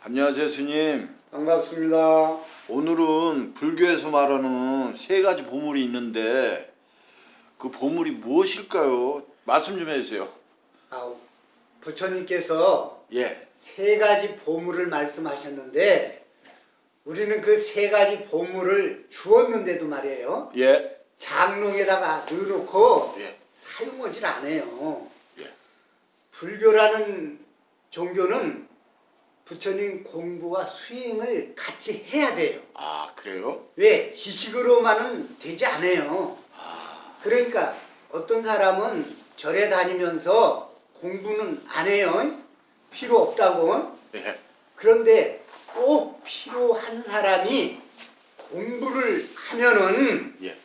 안녕하세요 스님 반갑습니다. 오늘은 불교에서 말하는 세 가지 보물이 있는데 그 보물이 무엇일까요? 말씀 좀 해주세요 아, 부처님께서 예, 세 가지 보물을 말씀하셨는데 우리는 그 세 가지 보물을 주었는데도 말이에요. 예, 장롱에다가 넣어놓고 예, 사용하질 않아요. 예. 불교라는 종교는 부처님 공부와 수행을 같이 해야 돼요. 아 그래요? 왜? 지식으로만은 되지 않아요. 그러니까 어떤 사람은 절에 다니면서 공부는 안 해요. 필요 없다고. 예, 그런데 꼭 필요한 사람이 공부를 하면은 예.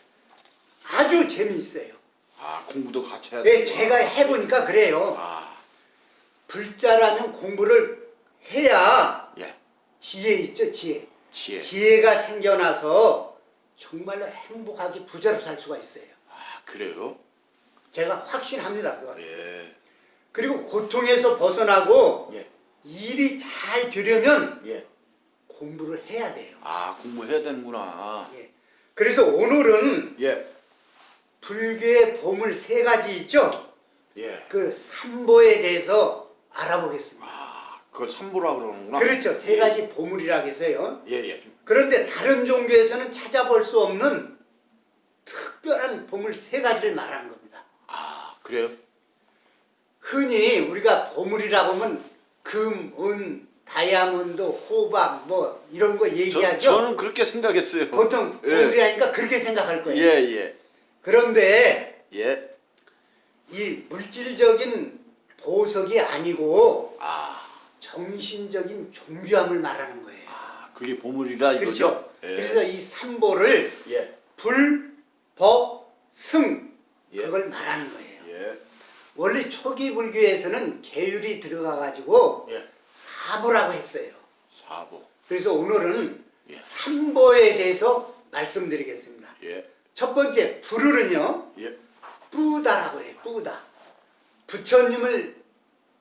아주 재미있어요. 아 공부도 같이 해야 네, 되구나. 제가 해보니까 그래요. 아, 불자라면 공부를 해야 예, 지혜 있죠, 지혜. 지혜 지혜가 생겨나서 정말로 행복하게 부자로 살 수가 있어요. 아 그래요? 제가 확신합니다. 그건. 예, 그리고 고통에서 벗어나고 예, 일이 잘 되려면 예. 공부를 해야 돼요. 아 공부해야 되는구나 예. 그래서 오늘은 예, 불교의 보물 세 가지 있죠? 예. 그 삼보에 대해서 알아보겠습니다. 아 그걸 삼보라 그러는구나 그렇죠. 세 가지 보물이라고 해서요. 예, 예. 좀- 그런데 다른 종교에서는 찾아볼 수 없는 특별한 보물 세 가지를 말하는 겁니다. 아 그래요? 흔히 우리가 보물이라고 하면 금, 은, 다이아몬드, 호박 뭐 이런 거 저, 얘기하죠. 저 는 그렇게 생각했어요 보통 예. 보물이 하니까 그렇게 생각할 거예요. 예, 예, 그런데 예. 이 물질적인 보석이 아니고 아, 정신적인 존귀함을 말하는 거예요. 아, 그게 보물이다 이거죠? 그렇죠. 예. 그래서 이 삼보를 예, 불, 법, 승 예. 그걸 말하는 거예요. 예, 원래 초기 불교에서는 계율이 들어가 가지고 예. 사보라고 했어요. 사보. 그래서 오늘은 예. 삼보에 대해서 말씀드리겠습니다. 예, 첫 번째 불을은요 예, 뿌다라고 해요. 뿌다. 부처님을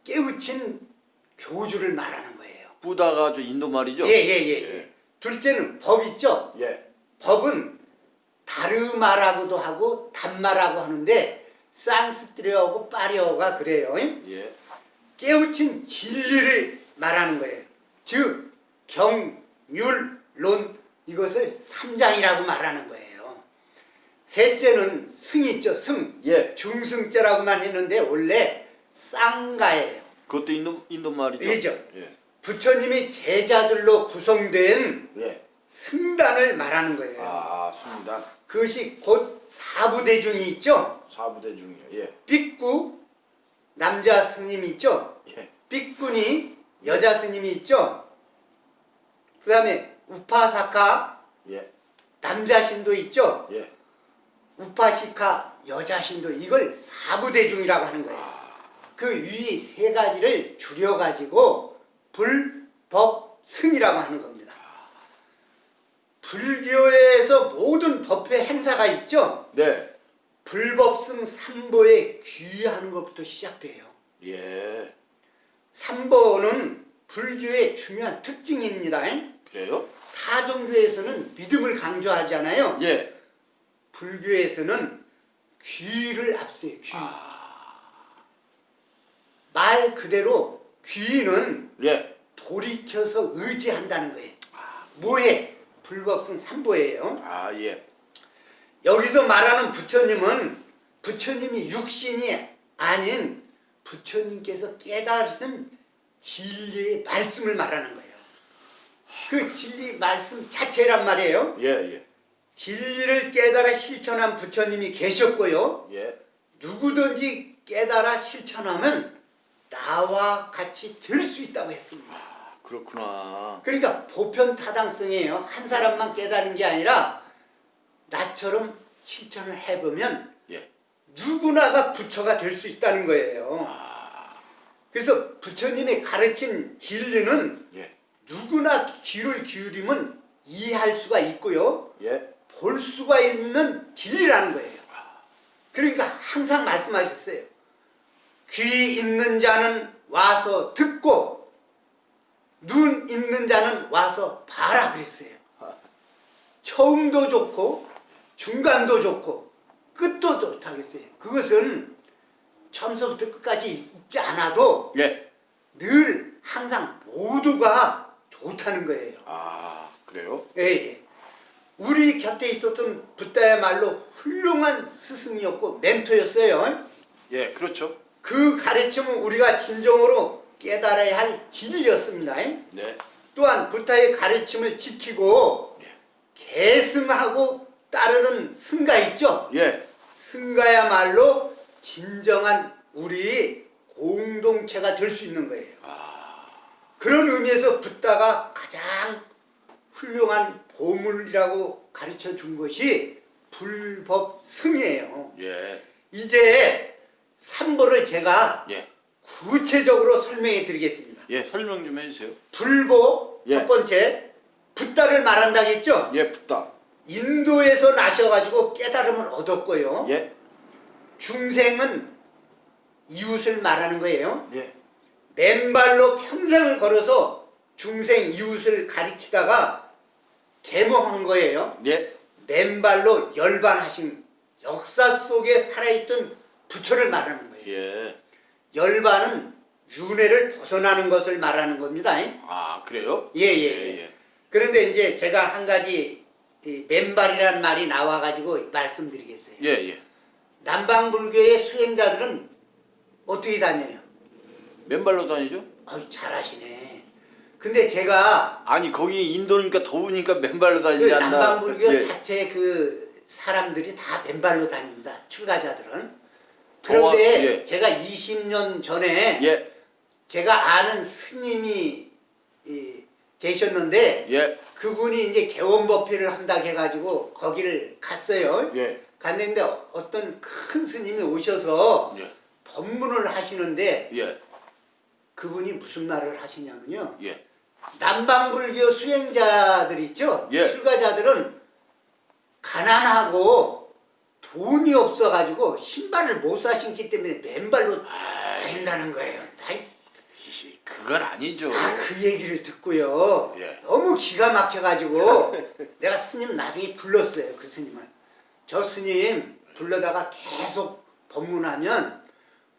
깨우친 교주를 말하는 거예요. 부다가 저 인도 말이죠? 예예예. 예, 예. 예. 둘째는 법 있죠. 예, 법은 다르마라고도 하고 단마라고 하는데 산스트리어하고 파리어가 그래요. 예, 깨우친 진리를 말하는 거예요. 즉 경, 율, 론 이것을 삼장이라고 말하는 거예요. 셋째는 승이 있죠. 승. 예. 중승자라고만 했는데 원래 쌍가예요. 그것도 인도 인도 말이죠? 그죠. 예, 부처님이 제자들로 구성된 예. 승단을 말하는 거예요. 아, 습니다 그것이 곧 사부대중이 있죠. 사부대 중이요. 예, 삐꾸 남자 스님이 있죠. 예, 삐꾼이 여자 스님이 있죠. 그 다음에 우파사카 예, 남자 신도 있죠. 예. 우파시카 여자 신도 이걸 사부대중이라고 하는 거예요. 그 위 세 가지를 줄여가지고 불, 법, 승이라고 하는 겁니다. 불교에서 모든 법회 행사가 있죠. 네. 불법승 삼보에 귀의하는 것부터 시작돼요. 예. 삼보는 불교의 중요한 특징입니다. 그래요? 타 종교에서는 믿음을 강조하잖아요. 예. 불교에서는 귀를 앞세요. 귀. 아. 말 그대로 귀는 예. 돌이켜서 의지한다는 거예요. 뭐해? 불법승 삼보예요. 아, 예. 여기서 말하는 부처님은 부처님이 육신이 아닌 부처님께서 깨달으신 진리의 말씀을 말하는 거예요. 그 진리 말씀 자체란 말이에요. 예, 예. 진리를 깨달아 실천한 부처님이 계셨고요. 예. 누구든지 깨달아 실천하면 나와 같이 될수 있다고 했습니다. 아, 그렇구나. 그러니까 보편 타당성이에요. 한 사람만 깨달은 게 아니라 나처럼 실천을 해보면 예. 누구나가 부처가 될 수 있다는 거예요. 아, 그래서 부처님이 가르친 진리는 예. 누구나 귀를 기울이면 이해할 수가 있고요. 예. 볼 수가 있는 진리라는 거예요. 그러니까 항상 말씀하셨어요. 귀 있는 자는 와서 듣고 눈 있는 자는 와서 봐라 그랬어요. 처음도 좋고 중간도 좋고 끝도 좋다겠어요. 그것은 처음서부터 끝까지 있지 않아도 예. 늘 항상 모두가 좋다는 거예요. 아 그래요? 예, 예. 우리 곁에 있었던 붓다야말로 훌륭한 스승이었고 멘토였어요. 예 그렇죠. 그 가르침은 우리가 진정으로 깨달아야 할 진리였습니다. 네. 또한 부타의 가르침을 지키고 예. 계승하고 따르는 승가 있죠. 예. 승가야말로 진정한 우리 공동체가 될 수 있는 거예요. 아 그런 의미에서 붓다가 가장 훌륭한 보물이라고 가르쳐 준 것이 불법승이에요. 예. 이제 삼보를 제가 예. 구체적으로 설명해 드리겠습니다. 예 설명 좀 해주세요. 불보 예. 첫 번째 붓다를 말한다겠죠. 예 붙다. 인도에서 나셔가지고 깨달음을 얻었고요. 예. 중생은 이웃을 말하는 거예요. 예. 맨발로 평생을 걸어서 중생 이웃을 가르치다가 계몽한 거예요. 예. 맨발로 열반하신 역사 속에 살아있던 부처를 말하는 거예요. 예. 열반은 윤회를 벗어나는 것을 말하는 겁니다. 아 그래요? 예, 예, 예. 그런데 이제 제가 한 가지 이 맨발이라는 말이 나와가지고 말씀드리겠어요. 예 예. 남방불교의 수행자들은 어떻게 다녀요? 맨발로 다니죠? 아유, 잘하시네. 근데 제가 아니 거기 인도니까 더우니까 맨발로 그 다니지 않나? 남방불교 예. 자체 그 사람들이 다 맨발로 다닙니다. 출가자들은. 그런데 예. 제가 20년 전에 예. 제가 아는 스님이 이, 계셨는데 예. 그분이 이제 개원법회를 한다고 해가지고 거기를 갔어요. 예. 갔는데 어떤 큰 스님이 오셔서 예. 법문을 하시는데 예. 그분이 무슨 말을 하시냐면요. 예. 남방불교 수행자들 있죠? 예. 출가자들은 가난하고 돈이 없어가지고 신발을 못 사 신기 때문에 맨발로 아이, 다닌다는 거예요. 나 이- 그건 아니죠. 아, 그 얘기를 듣고요. 예. 너무 기가 막혀가지고 내가 스님 나중에 불렀어요. 그 스님을. 저 스님 불러다가 계속 법문하면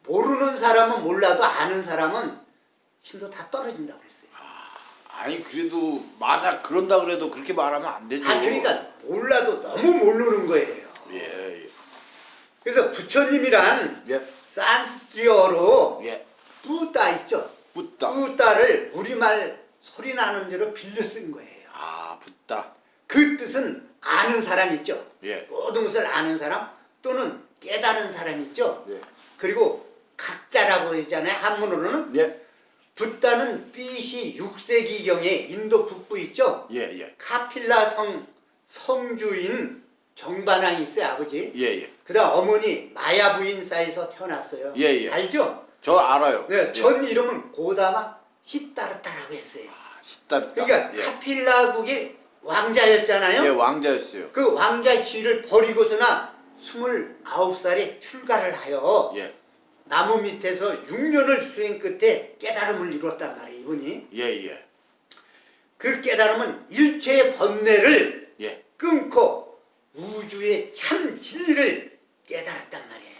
모르는 사람은 몰라도 아는 사람은 신도 다 떨어진다고 그랬어요. 아니 그래도 만약 그런다 그래도 그렇게 말하면 안 되죠. 아 그러니까 몰라도 너무 모르는 거예요. 예. 예. 그래서 부처님이란 예. 산스크리어로 예. 뿌따 있죠. 붙다. 뿌따를 우리말 소리 나는 대로 빌려 쓴 거예요. 아 붙다. 그 뜻은 아는 사람 있죠. 예. 모든 것을 아는 사람 또는 깨달은 사람 있죠. 예. 그리고 각자라고 하잖아요. 한문으로는 예. 붓다는 BC 6세기경에 인도 북부 있죠. 예. 예. 카필라 성 성주인 정반왕이 있어요. 아버지. 예. 예. 그 다음 어머니 마야 부인사에서 태어났어요. 예, 예. 알죠? 저 알아요. 네, 전 이름은 고다마 히타르타라고 했어요. 시다르다. 그러니까 예. 카필라국의 왕자였잖아요. 예, 왕자였어요. 그 왕자의 지위를 버리고서나 29살에 출가를 하여 예. 나무 밑에서 6년을 수행 끝에 깨달음을 이뤘단 말이에요. 이분이. 예. 예. 그 깨달음은 일체의 번뇌를 예. 끊고 우주의 참 진리를 깨달았단 말이에요.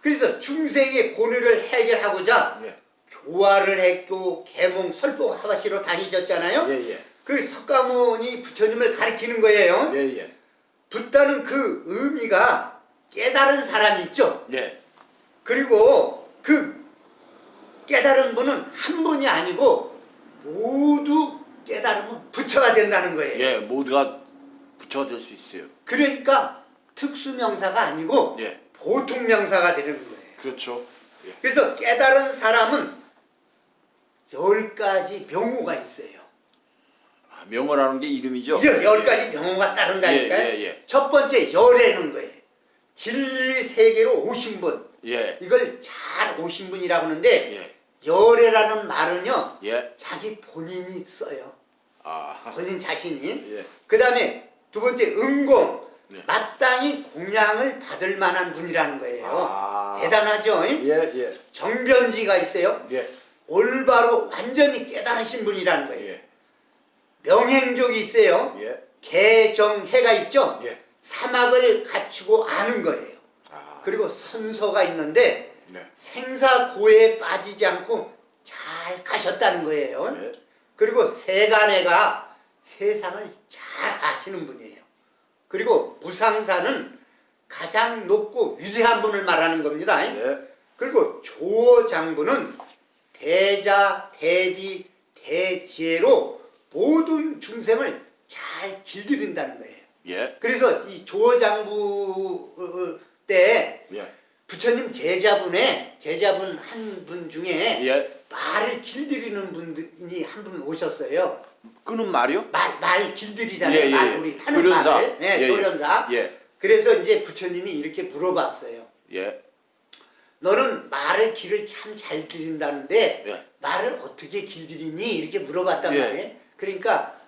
그래서 중생의 고뇌를 해결하고자 예. 교화를 했고 계몽 설법 하바시로 다니셨잖아요. 예. 예. 그 석가모니 부처님을 가리키는 거예요. 예. 예. 붓다는 그 의미가 깨달은 사람이 있죠. 예. 그리고 그 깨달은 분은 한 분이 아니고 모두 깨달으면 부처가 된다는 거예요. 예. 모두가 부처가 될수 있어요. 그러니까 특수명사가 아니고 예. 보통 명사가 되는 거예요. 그렇죠. 예. 그래서 깨달은 사람은 열 가지 명호가 있어요. 아, 명어라는 게 이름이죠. 이제 열 가지 명호가 따른다니까요. 예, 예, 예. 첫 번째 열애는 거예요. 진리 세계로 오신 분. 예. 이걸 잘 오신 분이라고 하는데 예. 열애라는 말은요. 예. 자기 본인이 써요. 아. 본인 자신이. 예. 그 다음에 두 번째 은공. 네. 마땅히 공양을 받을 만한 분이라는 거예요. 아. 대단하죠? 예. 예. 정변지가 있어요. 예. 올바로 완전히 깨달으신 분이라는 거예요. 예. 명행족이 있어요. 예. 개정해가 있죠. 예. 사막을 갖추고 아는 거예요. 아. 그리고 선서가 있는데 네. 생사고에 빠지지 않고 잘 가셨다는 거예요. 예. 그리고 세간애가 세상을 잘 아시는 분이에요. 그리고 무상사는 가장 높고 위대한 분을 말하는 겁니다. 예. 그리고 조장부는 대자, 대비, 대지혜로 모든 중생을 잘 길들인다는 거예요. 예. 그래서 이 조장부 때 예. 부처님 제자분의 제자분 한 분 중에 예. 말을 길들이는 분이 한 분 오셨어요. 끄는 말이요? 말, 말 길들이잖아요. 예, 예, 말 예. 우리 타는 조련사. 말을. 네, 예, 예. 조련사. 예. 그래서 이제 부처님이 이렇게 물어봤어요. 예. 너는 말을 길을 참 잘 들인다는데 예. 말을 어떻게 길들이니? 이렇게 물어봤단 예. 말이에요. 그러니까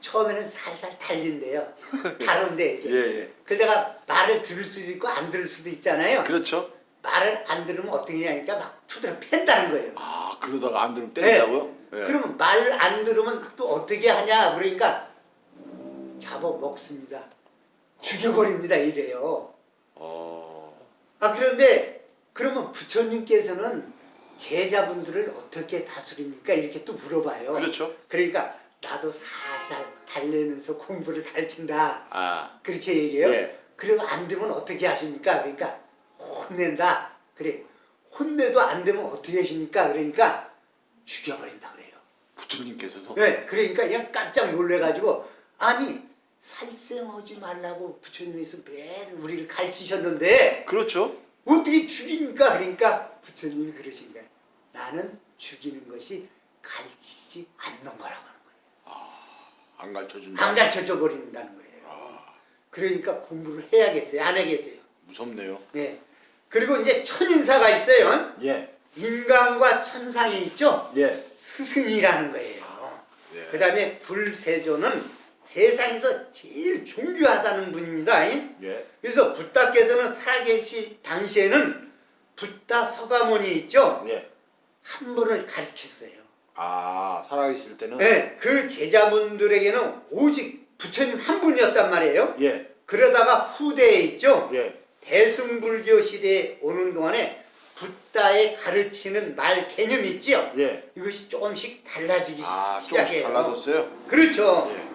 처음에는 살살 달린대요. 다른데 이게. 예. 예. 그러다가 말을 들을 수도 있고 안 들을 수도 있잖아요. 그렇죠. 말을 안 들으면 어떻게 하니까 막 투드러 팬다는 거예요. 아, 그러다가 안 들으면 때린다고요? 예. 그러면 말 안 들으면 또 어떻게 하냐 그러니까 잡아 먹습니다. 죽여버립니다 이래요. 어. 아 그런데 그러면 부처님께서는 제자분들을 어떻게 다스립니까? 이렇게 또 물어봐요. 그렇죠. 그러니까 나도 살살 달래면서 공부를 가르친다. 아. 그렇게 얘기해요. 예. 그리고 안 되면 어떻게 하십니까? 그러니까 혼낸다. 그래. 혼내도 안 되면 어떻게 하십니까? 그러니까 죽여버린다 그래요. 부처님께서도 네, 그러니까 그냥 깜짝 놀래가지고 아니 살생하지 말라고 부처님께서 매일 우리를 가르치셨는데 그렇죠. 어떻게 죽입니까? 그러니까 부처님이 그러신 거예요. 나는 죽이는 것이 가르치지 않는 거라고 하는 거예요. 안 가르쳐 준다. 안 가르쳐줘 버린다는 거예요. 그러니까 공부를 해야겠어요. 안 하겠어요. 무섭네요. 네. 그리고 이제 천인사가 있어요. 예. 인간과 천상이 있죠. 예. 스승이라는 거예요. 예. 그 다음에 불세조는 세상에서 제일 존귀하다는 분입니다. 예. 그래서 붓다께서는 살아계실 당시에는 붓다 서가모니 있죠. 예. 한 분을 가르쳤어요. 아, 살아계실 때는 네, 그 제자분들에게는 오직 부처님 한 분이었단 말이에요. 예. 그러다가 후대에 있죠. 예. 대승불교 시대에 오는 동안에 붓다의 가르치는 말 개념이 있지요. 예. 이것이 조금씩 달라지기 아, 조금씩 시작해요. 달라졌어요? 그렇죠. 예.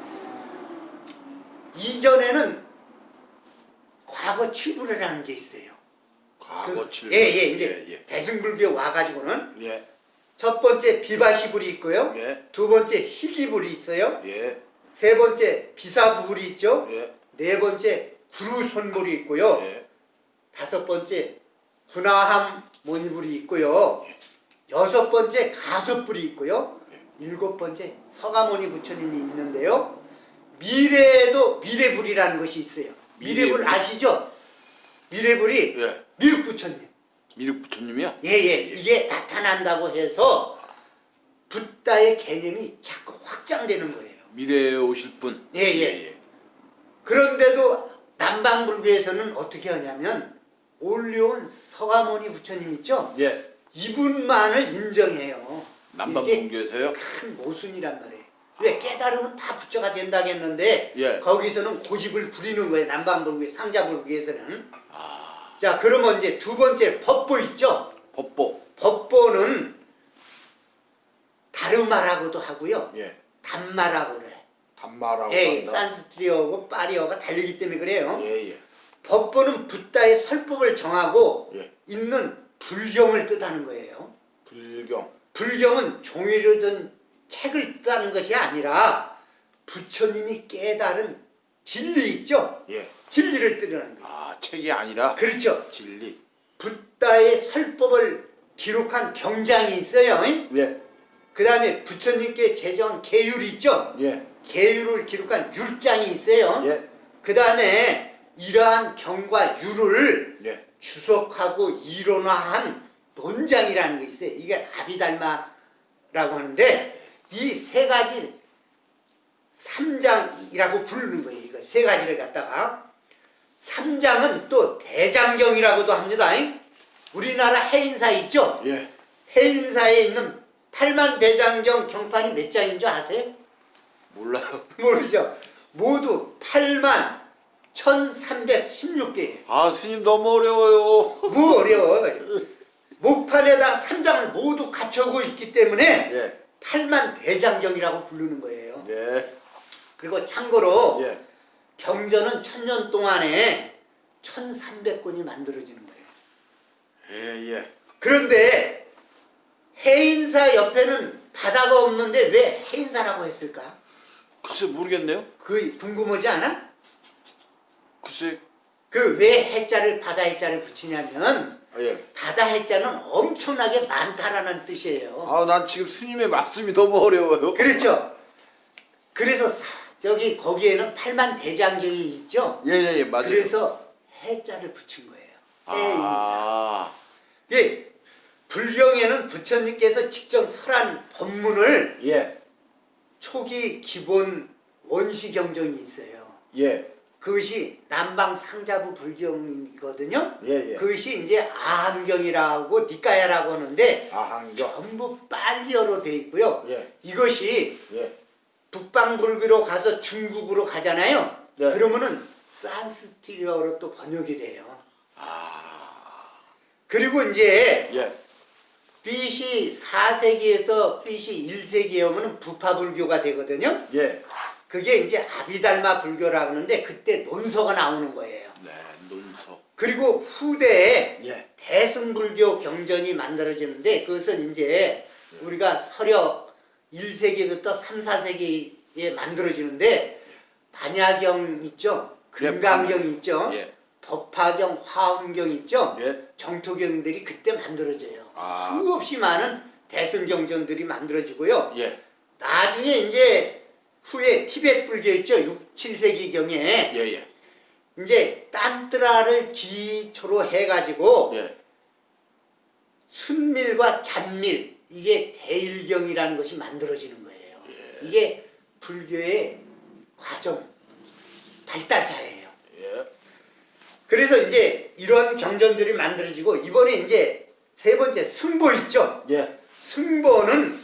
이전에는 과거 칠불회라는 게 있어요. 과거 그- 칠. 예, 예, 이제 예. 대승불교 와가지고는 예. 첫 번째 비바시불이 있고요. 예. 두 번째 희기불이 있어요. 예. 세 번째 비사불이 있죠. 예. 네 번째 구루손불이 있고요. 예. 다섯 번째 군화함 모니불이 있고요. 여섯 번째 가섭불이 있고요. 일곱 번째 서가모니 부처님이 있는데요. 미래에도 미래불이라는 것이 있어요. 미래불 미래불. 아시죠? 미래불이 예. 미륵 부처님. 미륵 부처님이야? 예예 이게 나타난다고 해서 붓다의 개념이 자꾸 확장되는 거예요. 미래에 오실 분. 예, 예. 그런데도 남방불교에서는 어떻게 하냐면 올려온 서가모니 부처님 있죠? 예. 이분만을 인정해요. 이게 남방분교에서요? 큰 모순이란 말이에요. 왜 깨달으면 다 부처가 된다겠는데 예. 거기서는 고집을 부리는 거예요. 남방불교, 상자불교에서는. 아, 자 그러면 이제 두 번째 법보 있죠? 법보. 법보는 다르마라고도 하고요. 예. 단마라고 그래. 단마라고 예, 한다. 산스트리어하고 파리어가 다르기 때문에 그래요. 예, 예. 법보는 붓다의 설법을 정하고 예. 있는 불경을 뜻하는 거예요. 불경. 불경은 종이를 든 책을 뜻하는 것이 아니라 부처님이 깨달은 진리 있죠? 예. 진리를 뜻하는 거예요. 아, 책이 아니라 그렇죠. 진리. 붓다의 설법을 기록한 경장이 있어요. 예. 그 다음에 부처님께 제정한 계율이 있죠? 예. 계율을 기록한 율장이 있어요. 예. 그 다음에 이러한 경과 율을 예. 주석하고 이론화한 논장이라는 게 있어요. 이게 아비달마라고 하는데 이 세 가지 삼장이라고 부르는 거예요. 이거 세 가지를 갖다가 삼장은 또 대장경이라고도 합니다. 우리나라 해인사 있죠? 예. 해인사에 있는 팔만 대장경 경판이 몇 장인 줄 아세요? 몰라요. 모르죠. 모두 8만 1316개예요. 아 스님 너무 어려워요. 뭐 어려워. 목판에다 3장을 모두 갖춰고 있기 때문에 예. 8만 대장경이라고 부르는 거예요. 예. 그리고 참고로 예. 경전은 천년 동안에 1300권이 만들어지는 거예요. 예. 예. 그런데 해인사 옆에는 바다가 없는데 왜 해인사라고 했을까? 글쎄 모르겠네요. 그 궁금하지 않아? 글쎄. 그왜 해자를 바다 해자를 붙이냐면 아, 예. 바다 해자는 엄청나게 많다라는 뜻이에요. 아 난 지금 스님의 말씀이 너무 어려워요. 그렇죠. 그래서 사- 저기 거기에는 8만 대장경이 있죠. 예예예 예, 맞아요. 그래서 해자를 붙인 거예요. 해인사. 아. 예, 불경에는 부처님께서 직접 설한 법문을 예. 초기 기본 원시 경전이 있어요. 예. 그것이 남방 상자부 불경이거든요. 예. 예. 그것이 이제 아함경이라고 니까야라고 하는데 아한경. 전부 빨리어로 돼 있고요. 예. 이것이 예. 북방불교로 가서 중국으로 가잖아요. 네. 그러면은 산스티리어로 또 번역이 돼요. 아. 그리고 이제 예. BC 4세기에서 BC 1세기에 오면은 부파불교가 되거든요. 예. 그게 이제 아비달마 불교라고 하는데 그때 논서가 나오는 거예요. 네. 논서. 그리고 후대에 예. 대승불교 경전이 만들어지는데 그것은 이제 우리가 서력 1세기부터 3, 4세기에 만들어지는데 반야경 있죠? 금강경 있죠? 예. 법화경, 화엄경 있죠? 예. 정토경들이 그때 만들어져요. 아. 수없이 많은 대승경전들이 만들어지고요. 예. 나중에 이제 후에 티베트 불교 있죠? 6, 7세기경에 예. 예. 이제 딴뜨라를 기초로 해가지고 예. 순밀과 잔밀 이게 대일경이라는 것이 만들어지는 거예요. 예. 이게 불교의 과정 발달사예요. 예. 그래서 이제 이런 경전들이 만들어지고 이번에 이제 세 번째 승보 있죠. 예. 승보는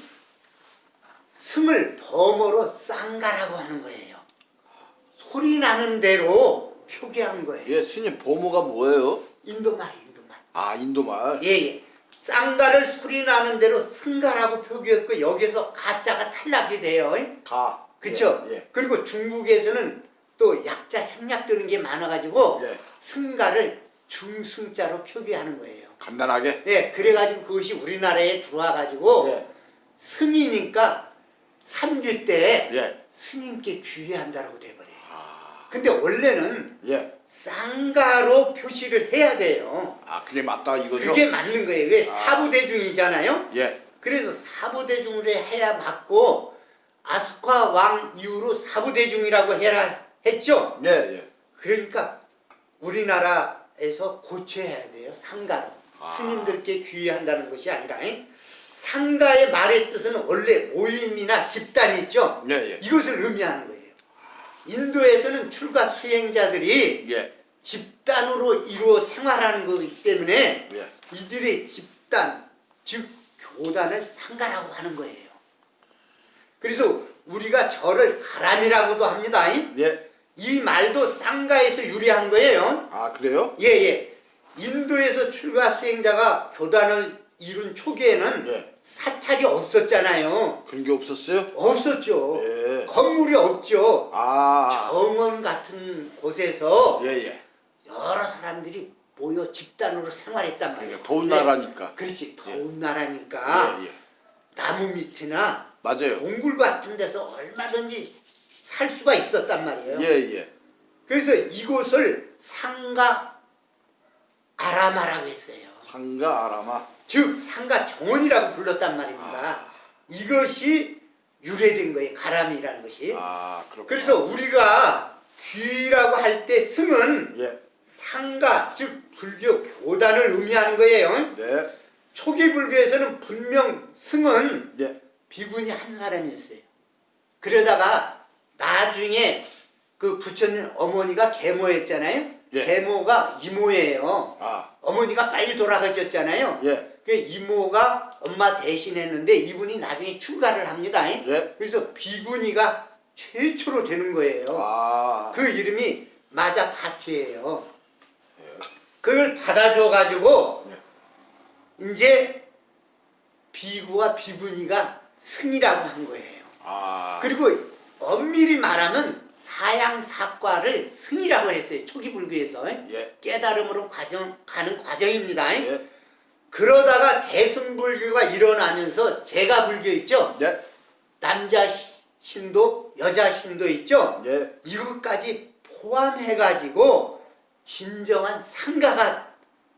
승을 범어로 쌍가라고 하는 거예요. 소리 나는 대로 표기한 거예요. 예. 스님 보모가 뭐예요? 인도말, 인도말. 아 인도말. 예, 예. 쌍가를 소리 나는 대로 승가라고 표기했고 여기서 가짜가 탈락이 돼요. 가. 그쵸? 예. 그리고 중국에서는 또 약자 생략되는 게 많아가지고 예. 승가를 중승자로 표기하는 거예요. 간단하게. 예, 그래가지고 그것이 우리나라에 들어와가지고 예. 승이니까 삼귀 때 예. 스님께 귀의한다라고 돼버려요. 아. 근데 원래는 예. 쌍가로 표시를 해야 돼요. 아 그게 맞다 이거죠? 그게 맞는 거예요. 왜 아. 사부대중이잖아요. 예. 그래서 사부대중으로 해야 맞고 아스카 왕 이후로 사부대중이라고 해라 했죠. 예. 예. 그러니까 우리나라에서 고쳐야 돼요. 상가로. 아. 스님들께 귀의한다는 것이 아니라 잉? 상가의 말의 뜻은 원래 모임이나 집단 있죠. 예. 예. 이것을 의미하는 거예요. 인도에서는 출가 수행자들이 예. 집단으로 이루어 생활하는 거기 때문에 예. 이들의 집단, 즉 교단을 상가라고 하는 거예요. 그래서 우리가 절을 가람이라고도 합니다. 예. 이 말도 상가에서 유래한 거예요. 아 그래요? 예, 예. 인도에서 출가 수행자가 교단을 이룬 초기에는 예. 사찰이 없었잖아요. 그런 게 없었어요? 없었죠. 예. 건물이 없죠. 아. 정원 같은 곳에서 예. 예. 여러 사람들이 모여 집단으로 생활했단 말이에요. 그러니까 더운 네. 나라니까. 그렇지. 더운 나라니까. 나무 밑이나 맞아요. 동굴 같은 데서 얼마든지 살 수가 있었단 말이에요. 예. 예. 그래서 이곳을 상가 아라마라고 했어요. 상가 아라마. 즉 상가 정원이라고 불렀단 말입니다. 아. 이것이 유래된 거예요. 가람이라는 것이. 아 그렇구나. 그래서 우리가 귀라고 할 때 승은 예. 상가 즉 불교 교단을 의미하는 거예요. 네. 초기 불교에서는 분명 승은 예. 비군이 한 사람이었어요. 그러다가 나중에 그 부처님 어머니가 계모였잖아요. 예. 계모가 이모예요. 아. 어머니가 빨리 돌아가셨잖아요. 예. 그 이모가 엄마 대신했는데 이분이 나중에 출가를 합니다. 예. 그래서 비구니가 최초로 되는 거예요. 아. 그 이름이 마자 파티예요. 그걸 받아줘 가지고 이제 비구와 비구니가 승이라고 한 거예요. 아. 그리고 엄밀히 말하면 사양 사과를 승이라고 했어요. 초기 불교에서 예. 깨달음으로 과정 가는 과정입니다. 예. 그러다가 대승불교가 일어나면서 제가 불교 있죠. 예. 남자 시- 신도, 여자 신도 있죠. 예. 이것까지 포함해가지고 진정한 상가가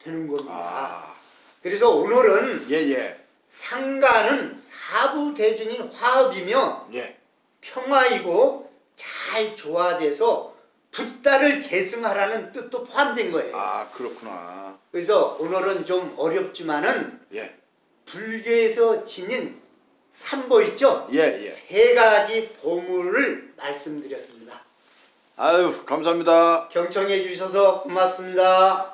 되는 겁니다. 아. 그래서 오늘은 예, 예. 상가는 사부 대중인 화합이며 예. 평화이고 잘 조화돼서 붓다를 계승하라는 뜻도 포함된 거예요. 아, 그렇구나. 그래서 오늘은 좀 어렵지만은 예. 불교에서 지닌 삼보 있죠? 예, 예. 세 가지 보물을 말씀드렸습니다. 아유, 감사합니다. 경청해 주셔서 고맙습니다.